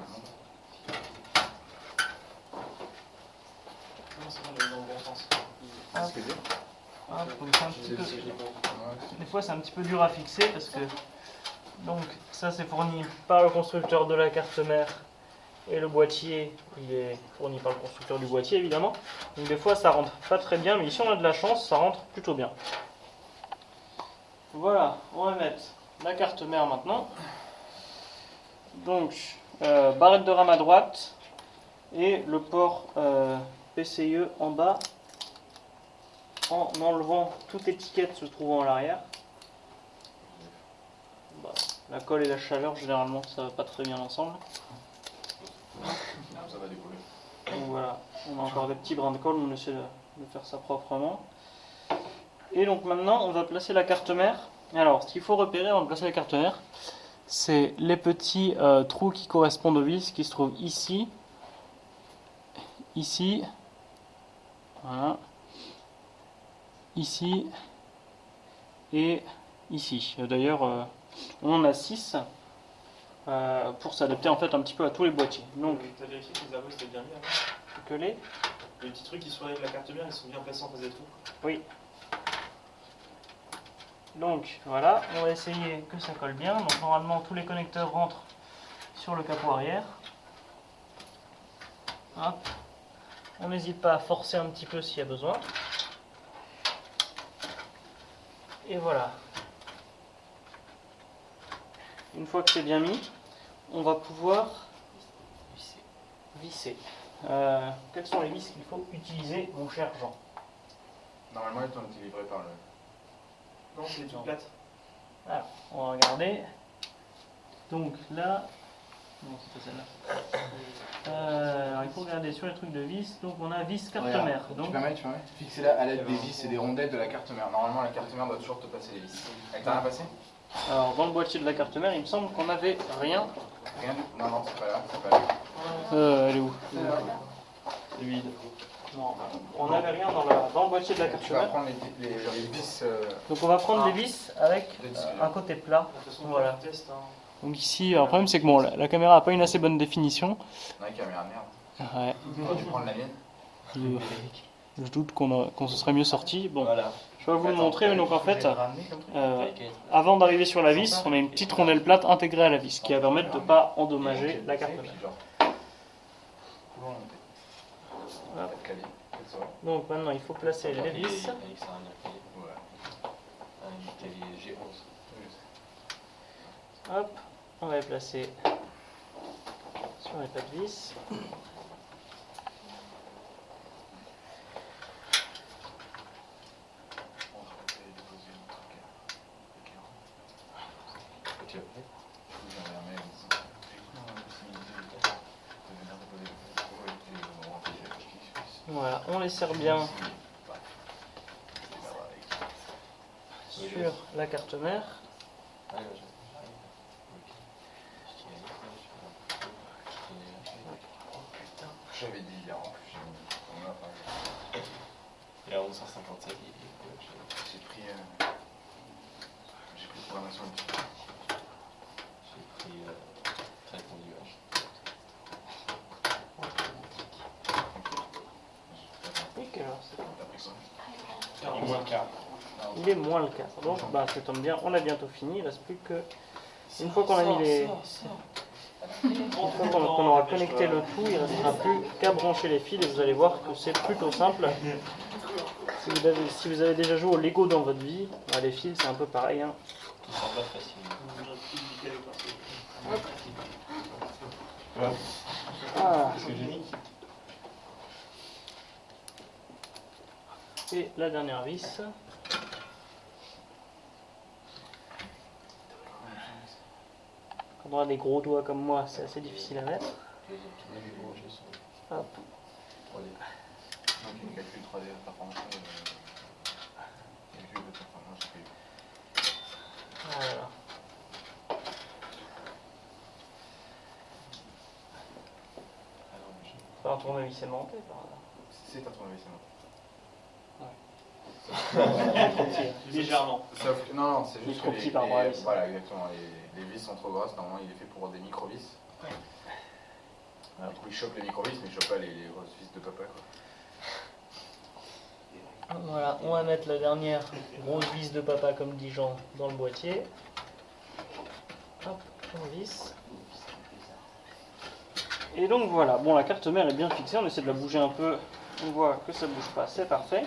Hop. Hop, donc un petit peu- Des fois c'est un petit peu dur à fixer parce que donc ça c'est fourni par le constructeur de la carte mère et le boîtier il est fourni par le constructeur du boîtier évidemment. Donc des fois ça rentre pas très bien mais ici on a de la chance ça rentre plutôt bien. Voilà, on va mettre la carte mère maintenant. Donc euh, barrette de RAM à droite et le port euh, PCIe en bas en enlevant toute étiquette se trouvant à l'arrière. La colle et la chaleur, généralement, ça va pas très bien ensemble. Ça va décoller. Donc voilà, on a encore des petits brins de colle, on essaie de, de faire ça proprement. Et donc maintenant, on va placer la carte mère. Alors, ce qu'il faut repérer avant de placer la carte mère, c'est les petits euh, trous qui correspondent aux vis qui se trouvent ici, ici, voilà, ici et ici. D'ailleurs, euh, on en a 6 pour s'adapter en fait un petit peu à tous les boîtiers. Donc, T'as vérifié que les arbres c'était bien mis hein que les Les petits trucs qui sont avec la carte mère, ils sont bien placés en face des trous. Oui. Donc voilà, on va essayer que ça colle bien. Donc normalement tous les connecteurs rentrent sur le capot arrière. Hop. On n'hésite pas à forcer un petit peu s'il y a besoin. Et voilà. Une fois que c'est bien mis, on va pouvoir visser. Euh, quelles sont les vis qu'il faut utiliser, mon cher Jean? Normalement, ils ont été livrés par le. Non, c'est plates. Alors, on va regarder. Donc là, non, c'est pas celle-là. Euh, alors il faut regarder sur les trucs de vis. Donc on a vis carte mère. Tu Donc permets, tu permets? Fixer-la à l'aide des vis et des rondelles de la carte mère. Normalement, la carte mère doit toujours te passer les vis. Elle t'a rien passé? Alors dans le boîtier de la carte mère, il me semble qu'on avait rien. Rien du Non, non, c'est pas là. C'est pas là. Euh, elle est où? C'est vide. Non, on n'avait rien dans, la- dans le boîtier de la carte Tu vas mère. prendre les, les, les vis. euh, Donc on va prendre Ah. des vis avec euh, un côté plat. Voilà. on. Hein. Donc ici, le problème c'est que bon, la, la caméra n'a pas une assez bonne définition. Non, la caméra merde. Ouais, tu prends la mienne. je, je doute qu'on a- qu'on se serait mieux sorti. Bon, Voilà. Je vais vous le montrer. mais Donc en fait, ramener comme truc euh. Avant d'arriver sur la vis, on a une petite rondelle plate intégrée à la vis qui va permettre de ne pas endommager la carte mère. Donc maintenant il faut placer les vis. Alexandre a fait Ouais. un télé G11. Hop. on va les placer sur les pas de vis. On les serre bien sur la carte mère. J'avais dit hier en plus, mis- on a parlé. Et à 11h57, il J'ai pris. euh, J'ai pris programmation du j'ai pris euh, traitement du H. Et quelle heure c'est T'as pris quoi Il est moins le quart. Il est moins le 4. Donc bah, ça tombe bien, on a bientôt fini. Il reste plus que. Une fois qu'on a mis les. Une fois qu'on aura connecté le tout, il ne restera plus qu'à brancher les fils et vous allez voir que c'est plutôt simple. Si vous, avez, si vous avez déjà joué au Lego dans votre vie, bah, les fils c'est un peu pareil. hein. Tout facilement. Ah, Ce que j'ai dit. Et la dernière vis. Quand on a des gros doigts comme moi, c'est assez difficile à mettre. Hop. 3D. Donc, il y a calcul 3D de performance. Calcul de performance, j'ai fait. Voilà. Je- Faut un tournevis aimanté par là. C'est un tournevis, c'est. Légèrement. Sauf que, non, non, c'est juste trop que petit les, par les- voilà, exactement, les, les vis sont trop grosses, normalement il est fait pour des micro-vis. Du coup il chope les micro-vis, mais il chope pas les, les grosses vis de papa quoi. Voilà, on va mettre la dernière grosse vis de papa, comme dit Jean, dans le boîtier. Hop, on visse. Et donc voilà, bon la carte mère est bien fixée, on essaie de la bouger un peu, on voit que ça bouge pas, c'est parfait.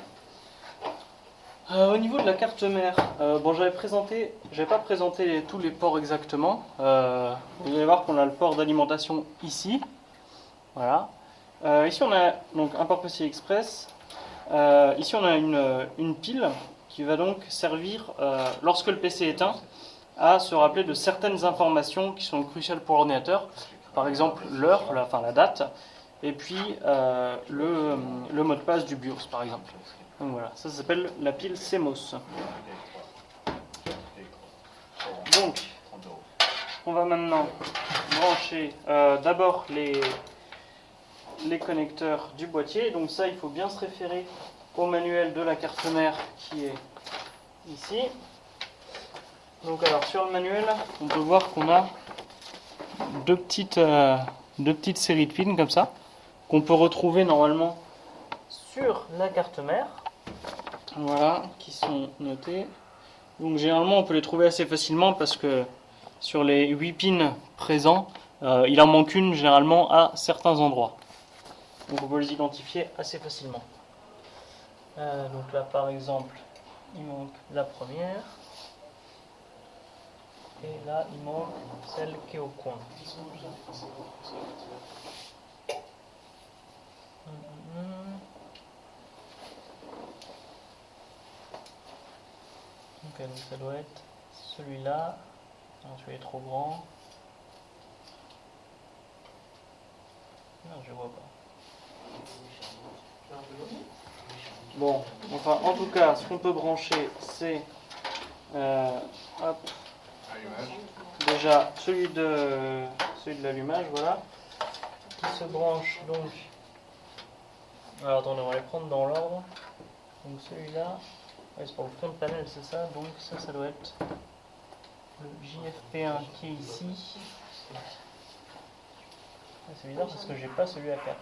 Euh, au niveau de la carte mère, euh, bon j'avais présenté, j'avais pas présenté tous les ports exactement. Euh, vous allez voir qu'on a le port d'alimentation ici, voilà. Euh, ici on a donc un port PCI Express, ici, on a une, une pile qui va donc servir, lorsque le PC est éteint, à se rappeler de certaines informations qui sont cruciales pour l'ordinateur. Par exemple, l'heure, la, enfin la date, et puis le, le mot de passe du BIOS, par exemple. Voilà, ça s'appelle la pile CMOS. Donc, 30 euros. on va maintenant brancher euh, d'abord les, les connecteurs du boîtier. Donc ça, il faut bien se référer au manuel de la carte mère qui est ici. Donc alors sur le manuel, on peut voir qu'on a deux petites, euh, deux petites séries de pins comme ça, qu'on peut retrouver normalement sur la carte mère. Voilà, qui sont notées. Donc généralement on peut les trouver assez facilement parce que sur les 8 pins présents, euh, il en manque une généralement à certains endroits. Donc on peut les identifier assez facilement. Euh, donc là par exemple, il manque la première. Et là il manque celle qui est au coin. Hum, hum, hum. Ok, donc ça doit être celui-là. Non, celui est trop grand. Non, je vois pas. Bon, enfin, en tout cas, ce qu'on peut brancher, c'est euh, déjà celui de celui de l'allumage, voilà, qui se branche donc. Alors attendez, on va les prendre dans l'ordre. Donc celui-là, c'est pour le fond de panel, c'est ça. Donc ça, ça doit être le JFP1 qui est ici. Ah, c'est bizarre parce que j'ai pas celui à 4.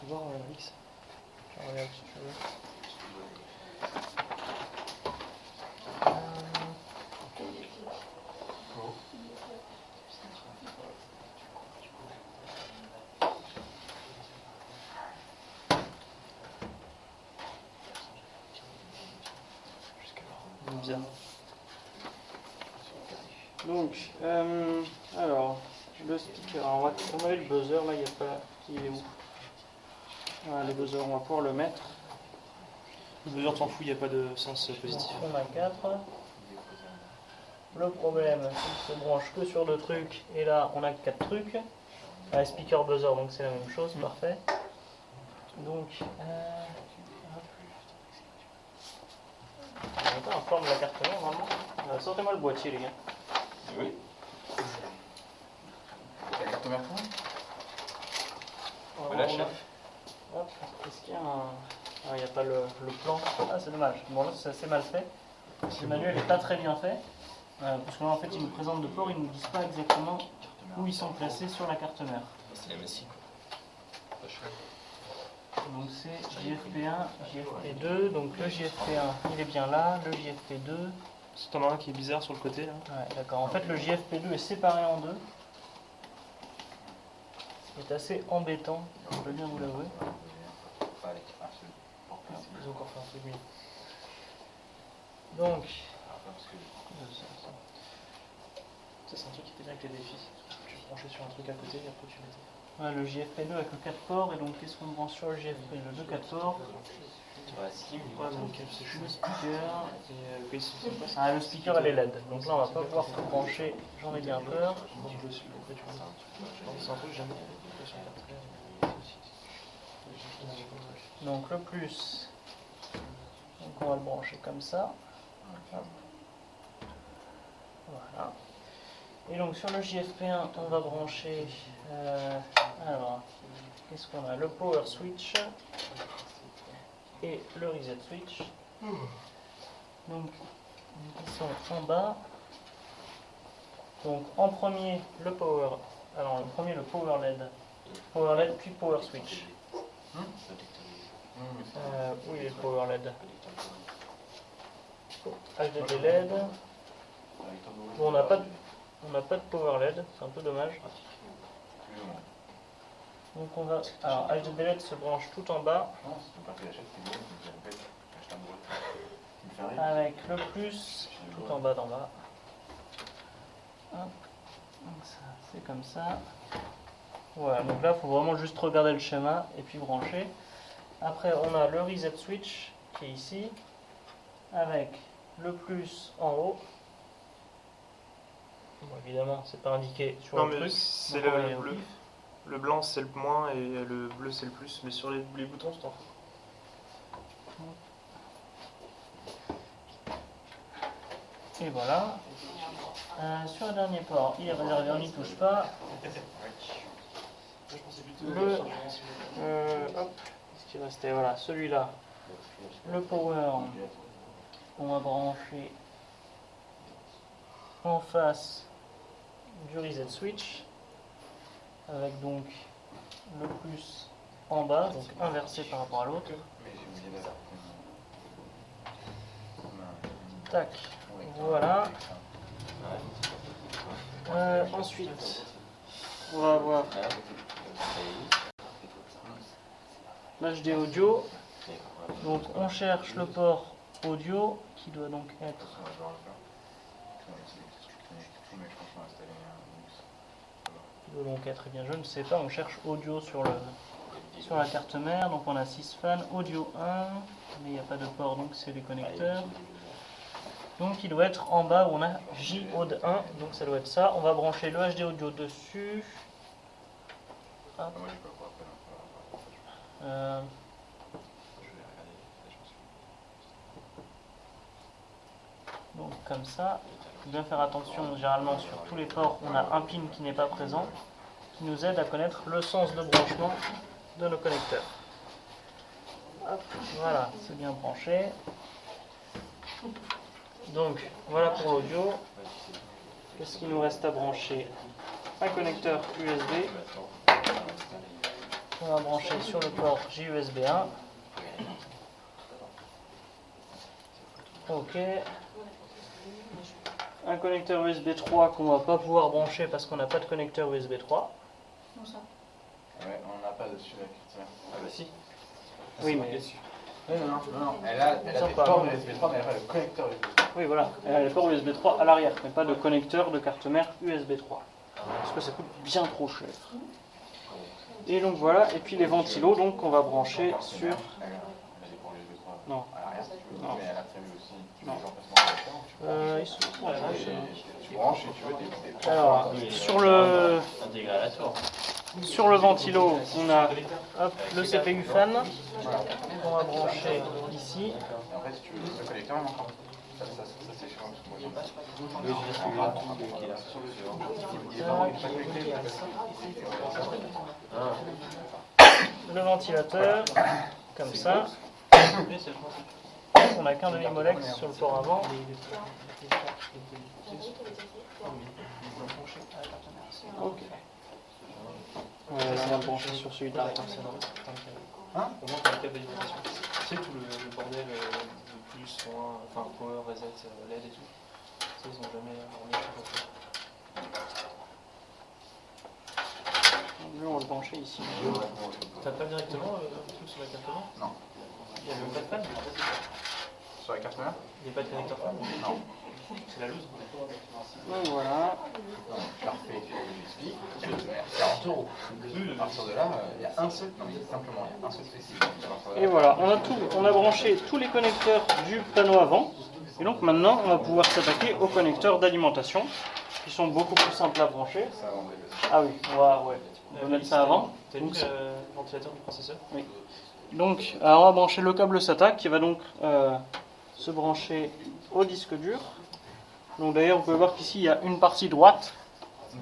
Faut voir euh, X. Je regarde si tu veux. Euh, Bien. Donc, euh, alors, le speaker. On, va, on avait le buzzer là, il n'y a pas. Il est où? Voilà, le buzzer, on va pouvoir le mettre. Le buzzer t'en fous, il n'y a pas de sens positif. Donc, on a 4. Le problème, c'est qu'il se branche que sur deux trucs. Et là, on a 4 trucs. Un speaker buzzer, donc c'est la même chose, parfait. Donc, euh, pas en forme de la carte mère, normalement. Euh, Sortez-moi le boîtier, les gars. Oui. La carte mère On la voir, chef. a- Hop, est-ce qu'il y a un. Ah, il n'y a pas le, le plan. Ah, c'est dommage. Bon, là, c'est assez mal fait. Le manuel n'est pas très bien fait. Euh, parce que là, en fait, ils nous présentent de port, ils ne nous disent pas exactement où ils sont placés sur la carte mère. C'est la Messi, quoi. Donc c'est JFP1, JFP2. Donc le JFP1, il est bien là. Le JFP2. Si t'en as un qui est bizarre sur le côté là. Ouais, d'accord. En fait, le JFP2 est séparé en deux. Ce qui est assez embêtant, je peux bien vous l'avouer. Encore fait. Donc, Ça, c'est un truc qui était bien avec les défis. Tu branchais sur un truc à côté et après tu mettais. Le JFP2 avec le 4 ports. Et donc, qu'est-ce qu'on branche sur le JFP2 Le 4 ports. Le speaker. Et Ah, le speaker, elle est LED. Donc là, on va pas pouvoir tout brancher. J'en ai bien peur. Donc le plus. Donc on va le brancher comme ça. Voilà. Et donc sur le JFP1, on va brancher. euh, alors, qu'est-ce qu'on a? Le power switch et le reset switch. Donc ils sont en bas. Donc en premier le power. Alors le premier le power LED. Power LED puis power switch. Euh, oui, le power LED. HDD LED. Bon, on n'a pas, de- on n'a pas de power LED, c'est un peu dommage. Donc on va. Alors HDD se branche tout en bas avec le plus tout en bas d'en bas. Donc ça, c'est comme ça. Voilà, donc là, il faut vraiment juste regarder le schéma et puis brancher. Après, on a le reset switch qui est ici, avec le plus en haut. Bon, évidemment, c'est pas indiqué sur Non, le mais c'est le bleu. Le blanc c'est le moins et le bleu c'est le plus. Mais sur les, les boutons, c'est en fous. Et voilà. Euh, sur le dernier port, il est réservé, on n'y touche pas. Le, euh, hop, qu'est-ce qui restait? Voilà, celui-là. Le power, on va brancher en face du reset switch, avec donc le plus en bas, donc inversé par rapport à l'autre. Tac, voilà. Euh, ensuite, on va avoir l'HD audio. Donc on cherche le port audio qui doit donc être donc eh bien je ne sais pas, on cherche audio sur le sur la carte mère, donc on a 6 fans, audio 1, mais il n'y a pas de port donc c'est les connecteurs. Donc il doit être en bas où on a JAUD 1, donc ça doit être ça. On va brancher le HD audio dessus. Euh, donc comme ça. Faut bien faire attention, généralement sur tous les ports, on a un pin qui n'est pas présent, qui nous aide à connaître le sens de branchement de nos connecteurs. Voilà, c'est bien branché. Donc voilà pour l'audio. Qu'est-ce qu'il nous reste à brancher? Un connecteur USB. On va brancher sur le port JUSB 1. Ok. Un connecteur USB 3 qu'on va pas pouvoir brancher parce qu'on n'a pas de connecteur USB 3. Comment ça Ouais, on n'a pas dessus la carte mère. Ah bah si. Oui, mais Non, non, non, non. Elle a, elle a des ports USB 3, mais elle a pas le connecteur USB 3. Oui, voilà. Elle a le port USB 3 à l'arrière, mais pas de connecteur de carte mère USB 3. Parce que ça coûte bien trop cher. Et donc voilà, et puis les ventilos, donc on va brancher sur. Elle a elle a des ports USB 3 Non. à l'arrière, si tu veux. Non. Mais elle a prévu aussi Non. Alors, sur le, sur le ventilo, on a le CPU fan qu'on va brancher ici. Le ventilateur, comme ça. On n'a qu'un demi-molex sur le port avant. Ok. Ouais, on va le brancher sur celui d'arrière. Hein Au moins, le câble d'alimentation. Sais, tout le, le bordel euh, de plus, moins, enfin, power, reset, euh, LED et tout. Ça, ils ont jamais remis on va le brancher ici. T'as pas directement euh, un truc sur la carte Non. Il y a même pas de fan Sur la carte mère Il n'y a pas de connecteur fan Non. C'est la loose. Donc voilà. Parfait. Je lui explique. 40 euros. À partir de là, euh, il y a un seul, non simplement, il y a un seul Et voilà, on a, tout, on a branché tous les connecteurs du panneau avant. Et donc maintenant, on va pouvoir s'attaquer aux connecteurs d'alimentation, qui sont beaucoup plus simples à brancher. Ah oui, on va, ouais, on va mettre ça avant. T'as Donc, mis le ventilateur du processeur Donc, alors on va brancher le câble SATA qui va donc euh, se brancher au disque dur. Donc d'ailleurs, vous pouvez voir qu'ici il y a une partie droite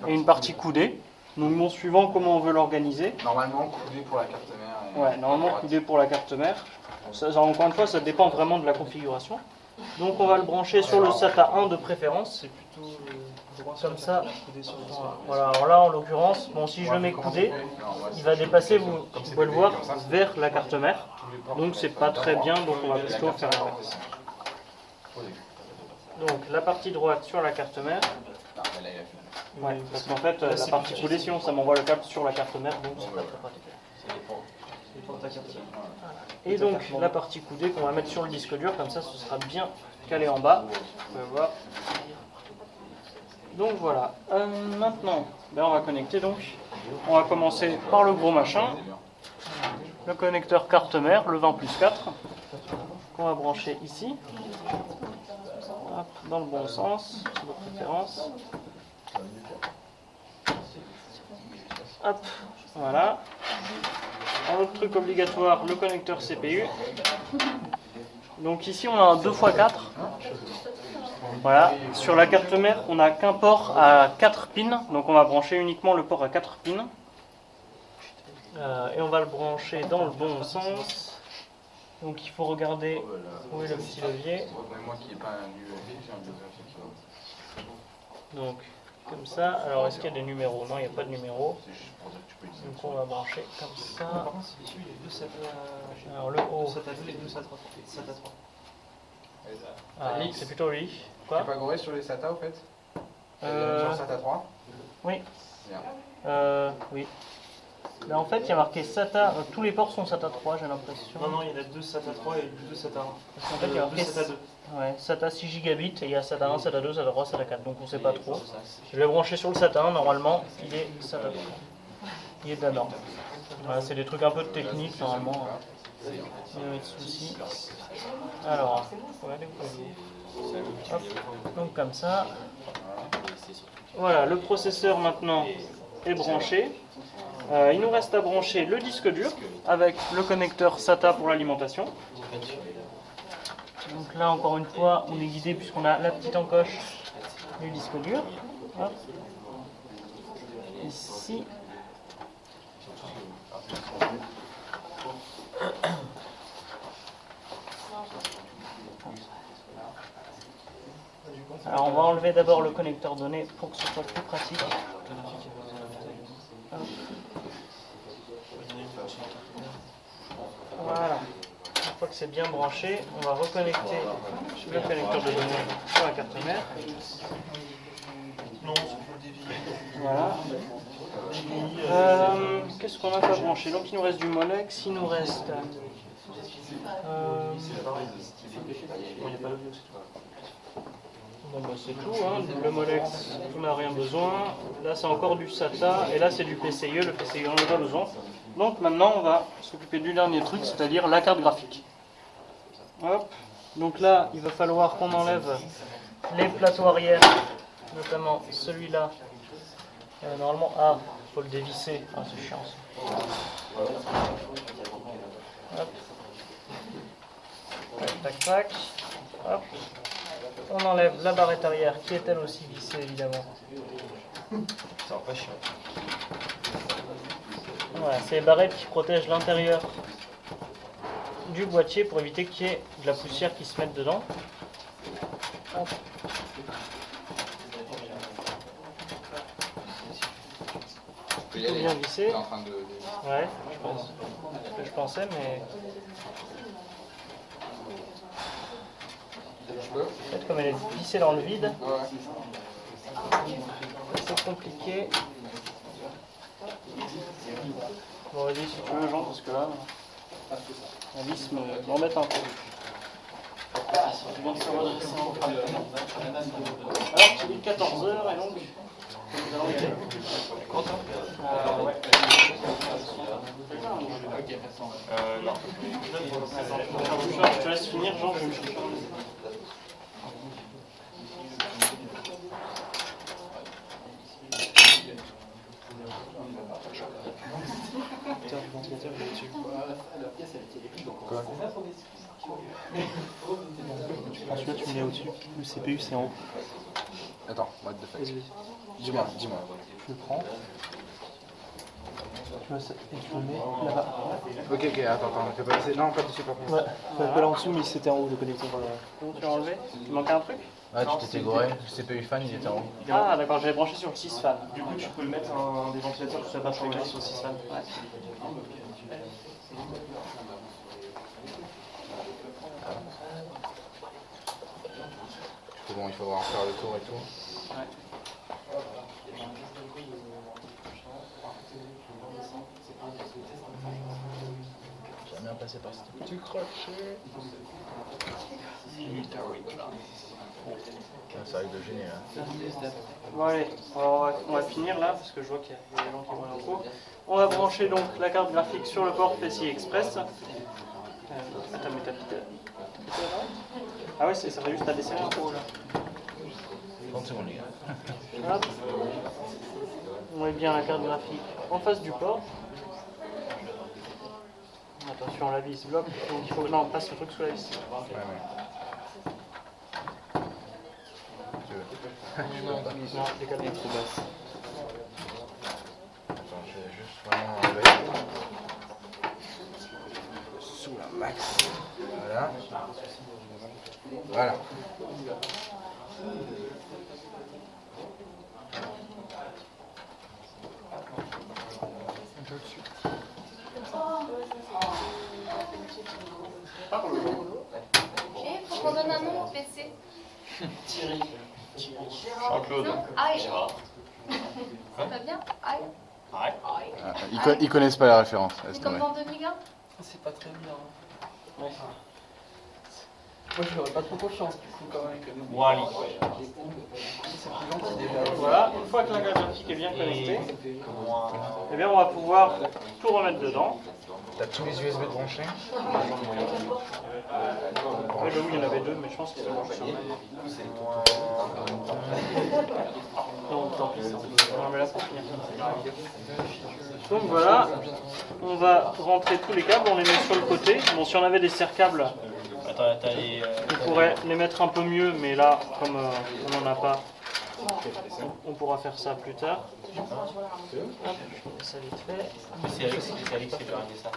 et une partie coudée. Donc bon, suivant comment on veut l'organiser. Normalement, coudé pour la carte mère. Ouais, normalement droite. coudé pour la carte mère. Ça, ça, encore une fois, ça dépend vraiment de la configuration. Donc on va le brancher sur le SATA 1 de préférence. C'est plutôt euh, Comme ça. Voilà, alors là en l'occurrence, bon si je le mets coudé, il va dépasser, vous, pouvez le voir, vers la carte mère. Donc c'est pas très bien, donc on va plutôt faire. Donc la partie droite sur la carte mère. Parce qu'en fait, la partie plus coudée, sinon ça m'envoie le câble sur la carte mère, donc c'est pas très pratique. Et donc la partie coudée qu'on va mettre sur le disque dur, comme ça ce sera bien calé en bas. Vous pouvez voir. Donc voilà. Euh, maintenant, ben, on va connecter donc. On va commencer par le gros machin. Le connecteur carte mère, le 20 plus 4. Qu'on va brancher ici. Dans le bon sens, de préférence. Hop, voilà. Un autre truc obligatoire, le connecteur CPU. Donc ici on a un 2x4. Voilà. Sur la carte mère, on n'a qu'un port à 4 pins. Donc on va brancher uniquement le port à 4 pins. Euh, et on va le brancher dans le bon sens. Donc il faut regarder où est le petit levier. Donc comme ça. Alors est-ce qu'il y a des numéros? Non, il n'y a pas de numéro. Donc on va brancher comme ça. SATA. Alors le haut. Deux SATA 2 et deux SATA 3. SATA 3. Ah, c'est plutôt lui. Tu Quoi n'as pas goré sur les SATA au fait Euh, Sur le SATA 3 Oui. Bien. Euh, oui. Là, en fait, il y a marqué SATA. euh, tous les ports sont SATA 3, j'ai l'impression. Non, non, il y en a deux SATA 3 et deux SATA 1. Parce qu'en fait, il y a Euh, marqué deux SATA 2. ouais, SATA 6 gigabits et il y a SATA 1, SATA 2, SATA 3, SATA 4. Donc on sait pas trop. Je vais brancher sur le SATA 1. Normalement, il est SATA 3. Il est de la norme. Voilà, c'est des trucs un peu de technique normalement. Alors. Donc comme ça. Voilà, le processeur maintenant est branché. Euh, il nous reste à brancher le disque dur avec le connecteur SATA pour l'alimentation. Donc là encore une fois, on est guidé puisqu'on a la petite encoche du disque dur. Ici. Alors on va enlever d'abord le connecteur donné pour que ce soit plus pratique. Voilà. Une fois que c'est bien branché, on va reconnecter le connecteur de données sur la carte mère. Non. Voilà. Euh, Qu'est-ce qu'on a pas branché? Donc il nous reste du Molex, il nous reste Euh, Bon, il n'y a pas l'audio, c'est tout. Bon, bah, c'est tout. Hein. Le Molex, on n'a rien besoin. Là, c'est encore du SATA. Et là, c'est du PCIe. Le PCIe, on en a pas besoin. Donc, maintenant, on va s'occuper du dernier truc, c'est-à-dire la carte graphique. Hop. Donc là, il va falloir qu'on enlève les plateaux arrière, notamment celui-là. Euh, normalement, ah, faut le dévisser. Ah, c'est chiant. Hop. Tac, tac. Hop. On enlève la barrette arrière qui est elle aussi vissée évidemment. Ça va pas chiant. Voilà, c'est les barrettes qui protègent l'intérieur du boîtier pour éviter qu'il y ait de la poussière qui se mette dedans. Hop. Tout bien vissé. T'es en train de. de- Ouais, je pense. C'est ce que je pensais, mais Fait, comme elle est vissée dans le vide, c'est compliqué. Bon, vas-y si tu veux, Jean, parce que là, la vis me- m'embête un peu. Alors, tu dis 14h et donc. Euh, ouais. Euh, non. Attends, je te laisse finir, Jean, chercher. Celui-là, tu me mets au-dessus. Le CPU, c'est en haut. Attends, what the fuck. Dis-moi, dis-moi. je le prends. Tu vois, ça- et tu le mets là-bas. Ok, ok, attends, attends, fais pas passer. Non, pas dessus, par contre. Ouais, faut pas là en dessous, mais c'était en haut le connecteur. Comment tu l'as enlevé? Il manquait un truc? Ah, tu t'étais gouré, le CPU fan il était en haut. Ah, d'accord, j'avais branché sur le 6 fan. Du coup, tu peux le mettre un, des ventilateurs tout ça passe en glisse aussi, ça. Ouais. Parce que bon, il faudra en faire le tour et tout. Par cette Tu crochet. Ça arrive de gêner là. Bon allez, on va, on va finir là parce que je vois qu'il y a des gens qui vont en cours. On va brancher donc la carte graphique sur le port PCI Express. Euh, attends, mais t'as Ah ouais, c'est- ça va juste à desserrer un peu là. 30 secondes les gars. Hop. On met bien la carte graphique en face du port. Attention, la vis bloque. Donc il faut. Non, on passe le truc sous la vis. Ouais, ouais. Veux Non, décale bien. Attends, je vais juste vraiment enlever. Sous la max. Voilà. Voilà. Et faut qu'on donne un nom au PC. Thierry. Jean-Claude. Aïe. Ça va bien Aïe. Aïe. Ah, Ils, co- ils connaissent pas la référence. C'est comme dans 2001 C'est pas très bien. Moi j'aurais pas trop confiance du coup quand même. Wally. C'est plus gentil déjà. Voilà, une fois que la carte graphique est bien connectée, eh bien on va pouvoir tout remettre dedans. T'as tous les USB branchés Oui, bah oui, il y en avait deux, mais je pense. Non, tant pis, là pour finir. Donc voilà, on va rentrer tous les câbles, on les met sur le côté. Bon, si on avait des serre-câbles, Attends, t'as les. euh, on pourrait les mettre un peu mieux, mais là, comme euh, on n'en a pas, on pourra faire ça plus tard. Ça vite fait. C'est Alex, Alex qui ça.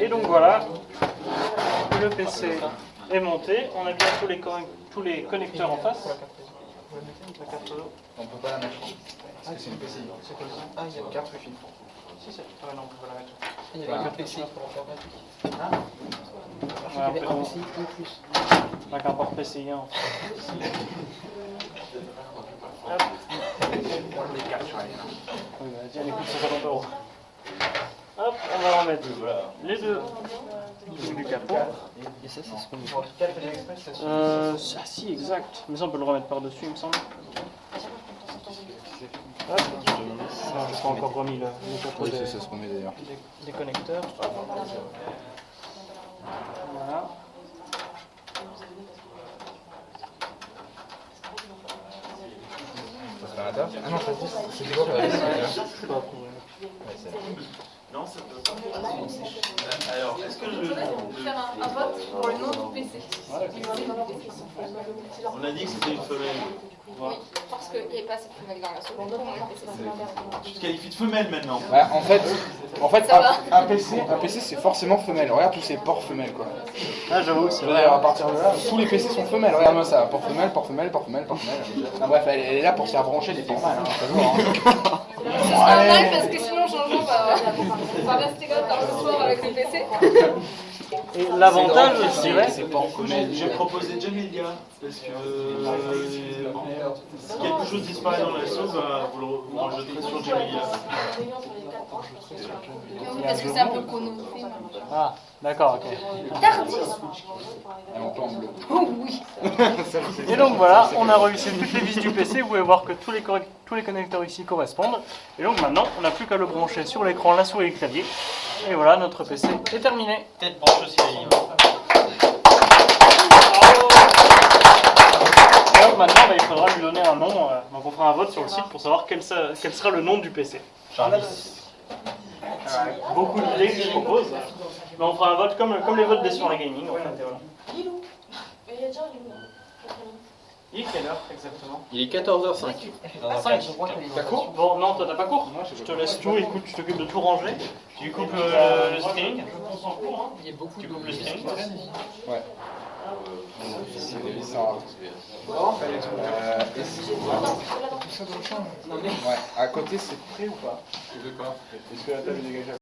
Et donc voilà, le PC est monté. On a bien tous les, con- tous les connecteurs en face. On peut pas la mettre. C'est une PCI. C'est comme ça. Ah, il y a Une carte Wi-Fi. Si. Ah non, on peut la mettre. il y a faire graphique. Ouais, Il y avait un on- en un port PCI 1. Hop. Oui, bah, les coûts de 150 euros. les deux du capot. Et ça, c'est ce qu'on En ça suffit. Euh, ah si, exact. Mais ça, on peut le remettre par-dessus, il me semble. Hop. Non, j'ai pas encore remis le, le Oui, des, c'est ça ce qu'on met d'ailleurs. des- des connecteurs. Voilà. Ça taf Ah non, ça dit, c'était quoi la liste Je peux approuver. Ouais, c'est Alors, est-ce que je... Faire un, un vote pour le nom du PC. On a dit que c'était une femelle. Oui, parce qu'il n'y avait pas assez de femelles dans la PC. Tu te qualifies de femelle maintenant Ouais, en fait, en fait un, un PC, un PC c'est forcément femelle. Regarde tous ces ports femelles quoi. Ah, j'avoue, c'est vrai. à partir de là, tous les PC sont femelles. Regarde-moi ça, port femelle, port femelle, port femelle, port femelle. Enfin, bref, elle, elle est là pour se faire brancher des ports mâles, hein, ça hein. C'est normal parce que sinon, changeant, bah, on va rester tard le soir avec le PC. Et l'avantage, je dirais. J'ai proposé Jamelia, parce que euh, si quelque chose disparaît dans la sauce, bah, vous le rejeterez sur Jamelia. Oui, parce que c'est un peu chronophile. D'accord, ok. Tardis Et on peut en bleu. Oh oui Et donc voilà, on a réussi toutes les vis du PC. Vous pouvez voir que tous les, correct- tous les connecteurs ici correspondent. Et donc maintenant, on n'a plus qu'à le brancher sur l'écran, la souris et le clavier. Et voilà, notre PC est terminé. Peut-être branche aussi donc maintenant, bah, il faudra lui donner un nom. euh, donc on fera un vote sur le site pour savoir quel sera le nom du PC. Jarvis. Euh, beaucoup d'idées que je propose. Mais on fera un vote comme, comme les votes des soirées gaming. En fait, et voilà. Il est quelle heure exactement? Il est 14h05. T'as cours? Bon, non, toi t'as pas cours. Je te laisse tout, écoute, tu t'occupes de tout ranger. Tu coupes le, le streaming. Hein. Il y a beaucoup Tu de coupes le streaming. Ouais. À côté c'est prêt ou pas? De quoi Est-ce que la table est dégagée?